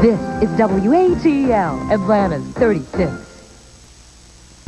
This is WATL, Atlanta's 36.